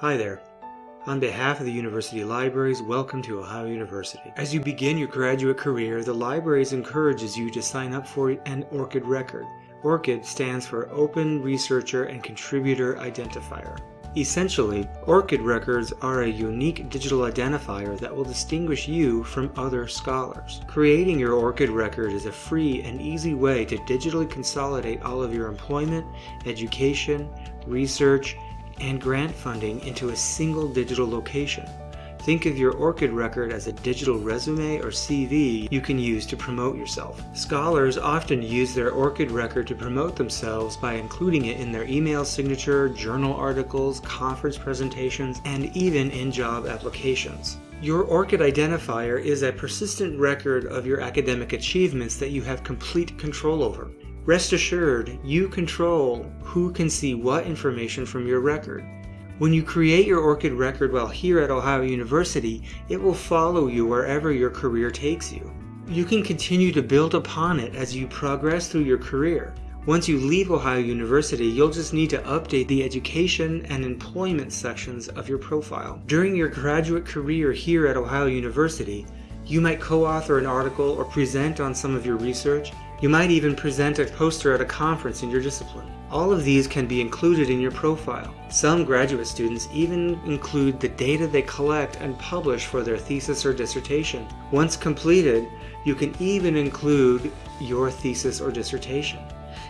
Hi there. On behalf of the University Libraries, welcome to Ohio University. As you begin your graduate career, the Libraries encourages you to sign up for an ORCID record. ORCID stands for Open Researcher and Contributor Identifier. Essentially, ORCID records are a unique digital identifier that will distinguish you from other scholars. Creating your ORCID record is a free and easy way to digitally consolidate all of your employment, education, research, and grant funding into a single digital location. Think of your ORCID record as a digital resume or CV you can use to promote yourself. Scholars often use their ORCID record to promote themselves by including it in their email signature, journal articles, conference presentations, and even in job applications. Your ORCID identifier is a persistent record of your academic achievements that you have complete control over. Rest assured, you control who can see what information from your record. When you create your ORCID record while here at Ohio University, it will follow you wherever your career takes you. You can continue to build upon it as you progress through your career. Once you leave Ohio University, you'll just need to update the education and employment sections of your profile. During your graduate career here at Ohio University, you might co-author an article or present on some of your research. You might even present a poster at a conference in your discipline. All of these can be included in your profile. Some graduate students even include the data they collect and publish for their thesis or dissertation. Once completed, you can even include your thesis or dissertation.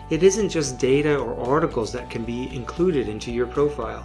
It isn't just data or articles that can be included into your profile.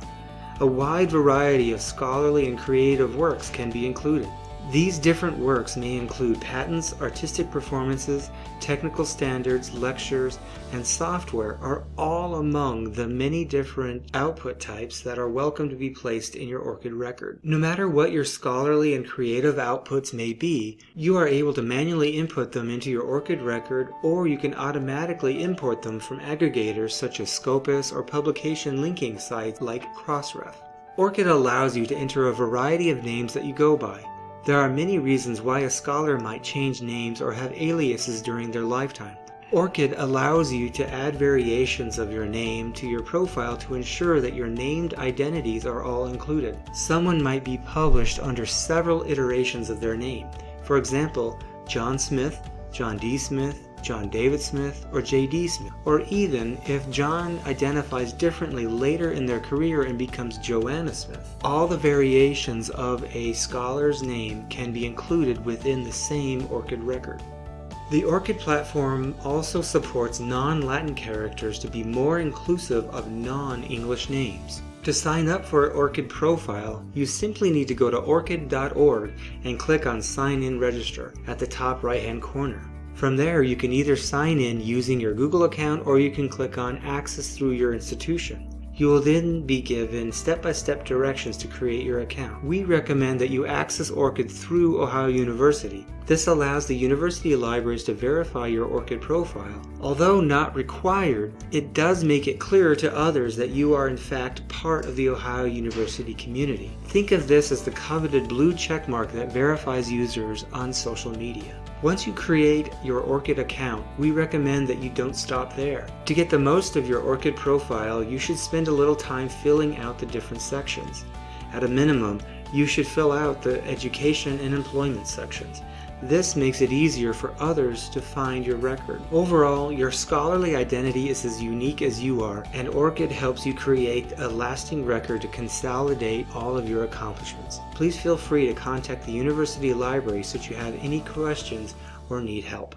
A wide variety of scholarly and creative works can be included. These different works may include patents, artistic performances, technical standards, lectures, and software are all among the many different output types that are welcome to be placed in your ORCID record. No matter what your scholarly and creative outputs may be, you are able to manually input them into your ORCID record or you can automatically import them from aggregators such as Scopus or publication linking sites like Crossref. ORCID allows you to enter a variety of names that you go by. There are many reasons why a scholar might change names or have aliases during their lifetime. ORCID allows you to add variations of your name to your profile to ensure that your named identities are all included. Someone might be published under several iterations of their name. For example, John Smith, John D. Smith, John David Smith, or J.D. Smith. Or even if John identifies differently later in their career and becomes Joanna Smith. All the variations of a scholar's name can be included within the same ORCID record. The ORCID platform also supports non-Latin characters to be more inclusive of non-English names. To sign up for an ORCID profile, you simply need to go to orcid.org and click on Sign In Register at the top right hand corner. From there, you can either sign in using your Google account or you can click on Access through your institution. You will then be given step-by-step -step directions to create your account. We recommend that you access ORCID through Ohio University. This allows the university libraries to verify your ORCID profile. Although not required, it does make it clearer to others that you are in fact part of the Ohio University community. Think of this as the coveted blue checkmark that verifies users on social media. Once you create your ORCID account, we recommend that you don't stop there. To get the most of your ORCID profile, you should spend a little time filling out the different sections. At a minimum, you should fill out the education and employment sections. This makes it easier for others to find your record. Overall, your scholarly identity is as unique as you are, and ORCID helps you create a lasting record to consolidate all of your accomplishments. Please feel free to contact the University Library should you have any questions or need help.